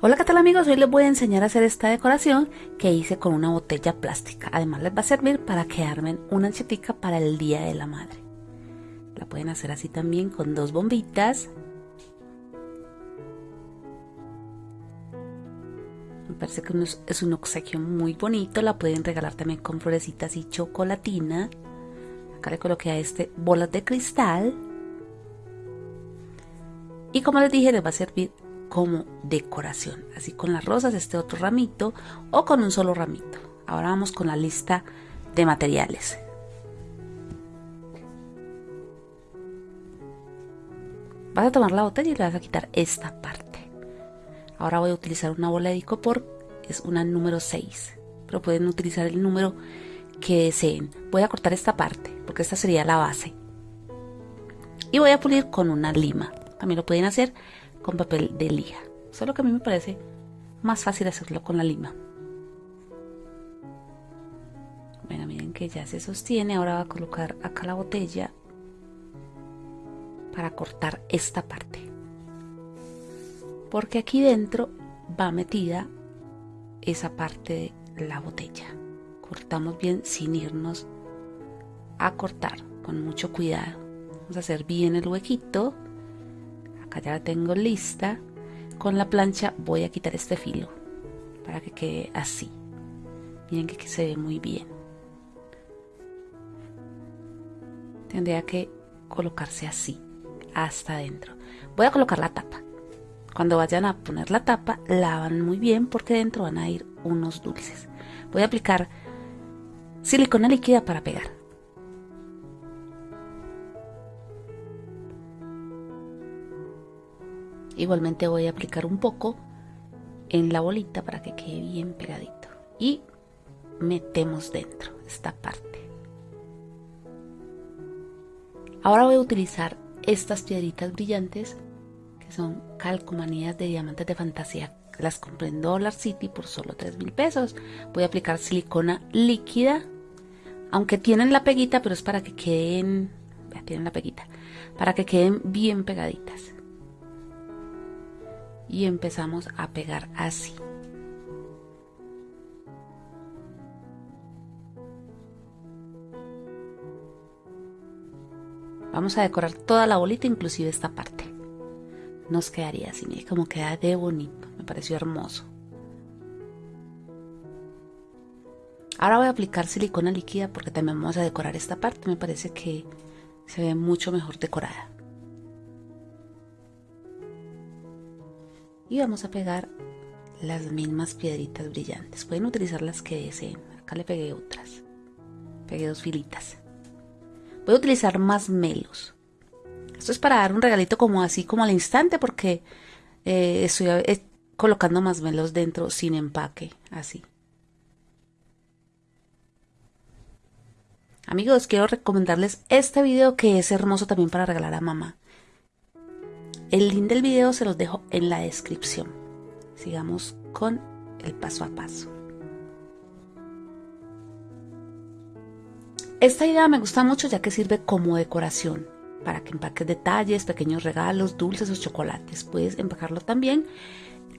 Hola qué tal amigos, hoy les voy a enseñar a hacer esta decoración que hice con una botella plástica. Además les va a servir para que armen una anchetica para el Día de la Madre. La pueden hacer así también con dos bombitas. Me parece que es un obsequio muy bonito, la pueden regalar también con florecitas y chocolatina. Acá le coloqué a este bolas de cristal. Y como les dije, les va a servir como decoración, así con las rosas, este otro ramito o con un solo ramito. Ahora vamos con la lista de materiales. Vas a tomar la botella y le vas a quitar esta parte. Ahora voy a utilizar una bola de icopor, es una número 6, pero pueden utilizar el número que deseen. Voy a cortar esta parte, porque esta sería la base. Y voy a pulir con una lima. También lo pueden hacer con papel de lija. Solo que a mí me parece más fácil hacerlo con la lima. Bueno, miren que ya se sostiene. Ahora va a colocar acá la botella para cortar esta parte. Porque aquí dentro va metida esa parte de la botella. Cortamos bien sin irnos a cortar con mucho cuidado. Vamos a hacer bien el huequito acá ya la tengo lista. Con la plancha voy a quitar este filo para que quede así. Miren que, se ve muy bien. Tendría que colocarse así hasta adentro. Voy a colocar la tapa. Cuando vayan a poner la tapa lavan muy bien porque dentro van a ir unos dulces. Voy a aplicar silicona líquida para pegar Igualmente voy a aplicar un poco en la bolita para que quede bien pegadito. Y metemos dentro esta parte. Ahora voy a utilizar estas piedritas brillantes que son calcomanías de diamantes de fantasía. Las compré en Dollar City por solo 3 mil pesos. Voy a aplicar silicona líquida. Aunque tienen la peguita, pero es para que queden... Tienen la peguita. Para que queden bien pegaditas y empezamos a pegar así. Vamos a decorar toda la bolita, inclusive esta parte. Nos quedaría así, mire como queda de bonito, me pareció hermoso. Ahora voy a aplicar silicona líquida porque también vamos a decorar esta parte, me parece que se ve mucho mejor decorada. Y vamos a pegar las mismas piedritas brillantes. Pueden utilizar las que deseen. Acá le pegué otras. Pegué dos filitas. Voy a utilizar más melos. Esto es para dar un regalito como así como al instante porque eh, estoy eh, colocando más melos dentro sin empaque así. Amigos quiero recomendarles este video que es hermoso también para regalar a mamá el link del video se los dejo en la descripción. Sigamos con el paso a paso. Esta idea me gusta mucho ya que sirve como decoración para que empaques detalles, pequeños regalos, dulces o chocolates. Puedes empacarlo también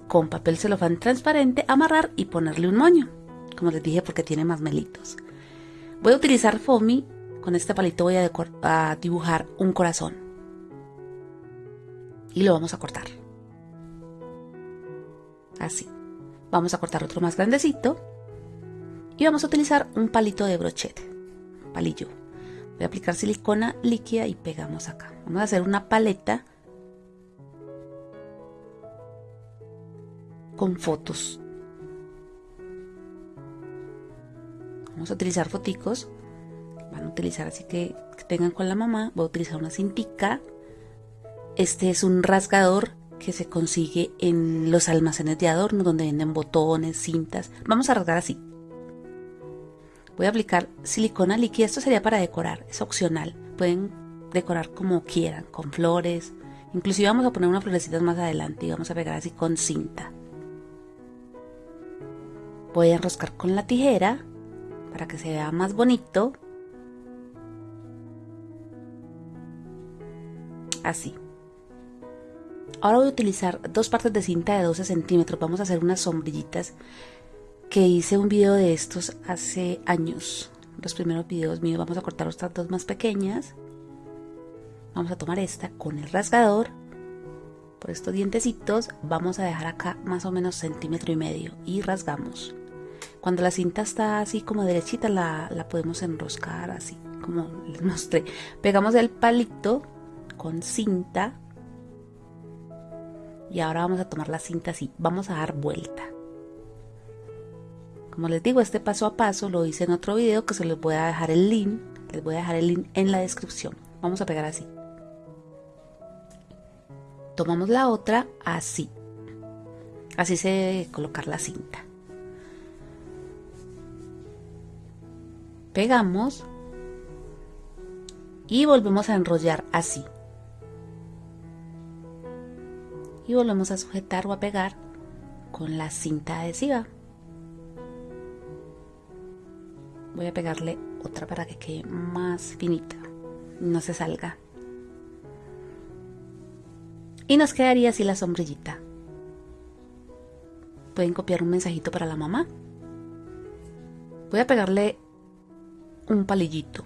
con papel celofán transparente, amarrar y ponerle un moño. Como les dije porque tiene más melitos. Voy a utilizar foamy. Con este palito voy a, a dibujar un corazón y lo vamos a cortar. Así. Vamos a cortar otro más grandecito y vamos a utilizar un palito de brochete, palillo. Voy a aplicar silicona líquida y pegamos acá. Vamos a hacer una paleta con fotos. Vamos a utilizar foticos. Van a utilizar así que, tengan con la mamá. Voy a utilizar una cintica este es un rasgador que se consigue en los almacenes de adorno donde venden botones, cintas. Vamos a rasgar así. Voy a aplicar silicona líquida. Esto sería para decorar, es opcional. Pueden decorar como quieran, con flores. Inclusive vamos a poner unas florecitas más adelante y vamos a pegar así con cinta. Voy a enroscar con la tijera para que se vea más bonito. Así. Ahora voy a utilizar dos partes de cinta de 12 centímetros. Vamos a hacer unas sombrillitas que hice un video de estos hace años. Los primeros videos míos. Vamos a cortar estas dos más pequeñas. Vamos a tomar esta con el rasgador. Por estos dientecitos vamos a dejar acá más o menos centímetro y medio y rasgamos. Cuando la cinta está así como derechita la, la podemos enroscar así como les mostré. Pegamos el palito con cinta y ahora vamos a tomar la cinta así. Vamos a dar vuelta. Como les digo, este paso a paso lo hice en otro video que se les voy a dejar el link. Les voy a dejar el link en la descripción. Vamos a pegar así. Tomamos la otra así. Así se debe colocar la cinta. Pegamos y volvemos a enrollar así. Y volvemos a sujetar o a pegar con la cinta adhesiva. Voy a pegarle otra para que quede más finita, no se salga. Y nos quedaría así la sombrillita. Pueden copiar un mensajito para la mamá. Voy a pegarle un palillito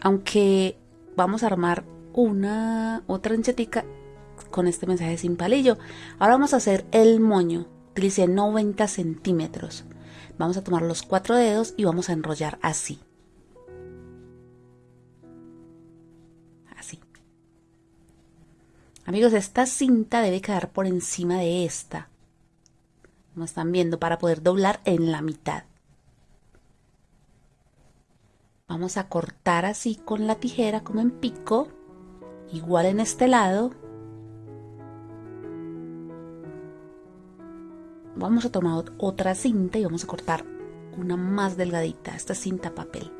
aunque vamos a armar una otra anchetica con este mensaje sin palillo. Ahora vamos a hacer el moño. Utilicé 90 centímetros. Vamos a tomar los cuatro dedos y vamos a enrollar así. Así. Amigos, esta cinta debe quedar por encima de esta. Como están viendo, para poder doblar en la mitad. Vamos a cortar así con la tijera como en pico, igual en este lado. Vamos a tomar otra cinta y vamos a cortar una más delgadita, esta cinta papel.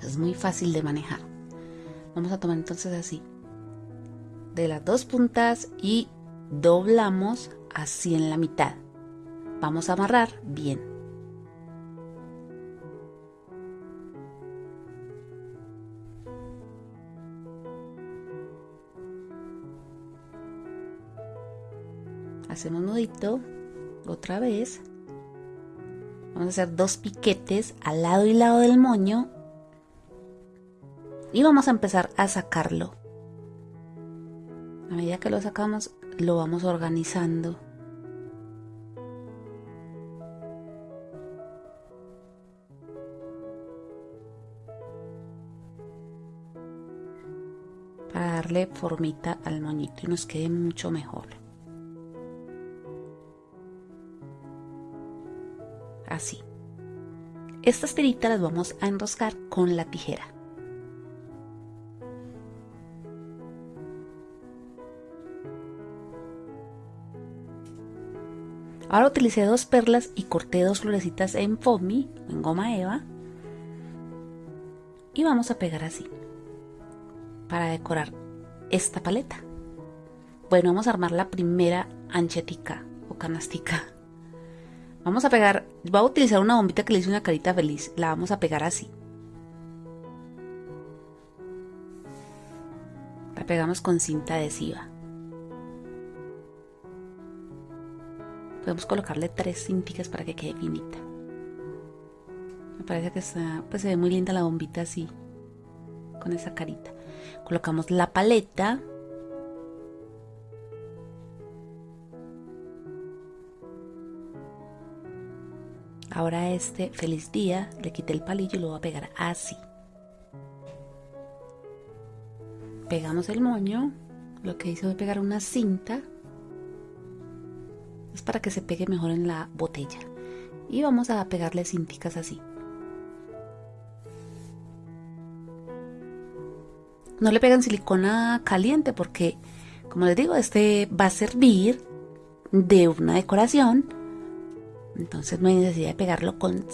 Es muy fácil de manejar. Vamos a tomar entonces así, de las dos puntas y doblamos así en la mitad. Vamos a amarrar bien. Hacemos nudito otra vez. Vamos a hacer dos piquetes al lado y lado del moño. Y vamos a empezar a sacarlo. A medida que lo sacamos lo vamos organizando. Para darle formita al moñito y nos quede mucho mejor así. Estas tiritas las vamos a enroscar con la tijera. Ahora utilicé dos perlas y corté dos florecitas en foamy, en goma eva. Y vamos a pegar así, para decorar esta paleta. Bueno, vamos a armar la primera anchetica o canastica. Vamos a pegar, voy a utilizar una bombita que le hice una carita feliz. La vamos a pegar así. La pegamos con cinta adhesiva. Podemos colocarle tres cinticas para que quede finita. Me parece que está, pues se ve muy linda la bombita así, con esa carita. Colocamos la paleta Ahora este feliz día le quité el palillo y lo voy a pegar así. Pegamos el moño. Lo que hice fue pegar una cinta. Es para que se pegue mejor en la botella. Y vamos a pegarle cinticas así. No le pegan silicona caliente porque, como les digo, este va a servir de una decoración entonces no hay necesidad de pegarlo con,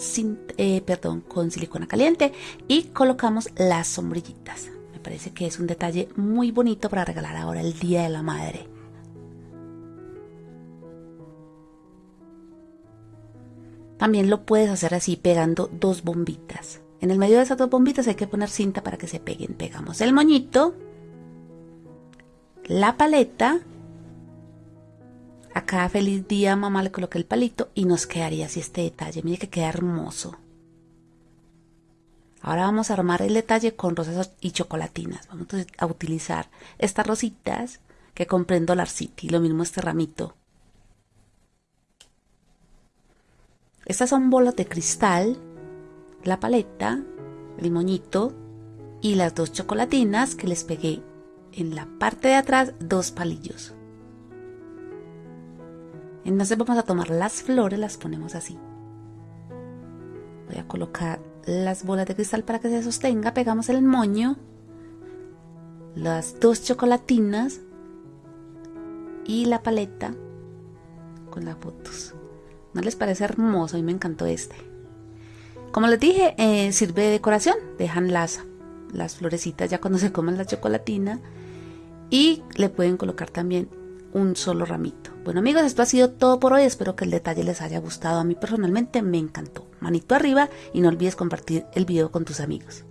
eh, perdón, con silicona caliente y colocamos las sombrillitas. Me parece que es un detalle muy bonito para regalar ahora el Día de la Madre. También lo puedes hacer así pegando dos bombitas. En el medio de esas dos bombitas hay que poner cinta para que se peguen. Pegamos el moñito, la paleta. Acá feliz día mamá le coloqué el palito y nos quedaría así este detalle. Mire que queda hermoso. Ahora vamos a armar el detalle con rosas y chocolatinas. Vamos a utilizar estas rositas que compré en Dollar City. Lo mismo este ramito. Estas son bolas de cristal, la paleta, el moñito y las dos chocolatinas que les pegué en la parte de atrás dos palillos. Entonces vamos a tomar las flores, las ponemos así. Voy a colocar las bolas de cristal para que se sostenga, pegamos el moño, las dos chocolatinas y la paleta con las fotos. ¿No les parece hermoso? A mí me encantó este. Como les dije, eh, sirve de decoración. Dejan las, las florecitas ya cuando se coman la chocolatina. Y le pueden colocar también un solo ramito. Bueno amigos, esto ha sido todo por hoy. Espero que el detalle les haya gustado. A mí personalmente me encantó. Manito arriba y no olvides compartir el video con tus amigos.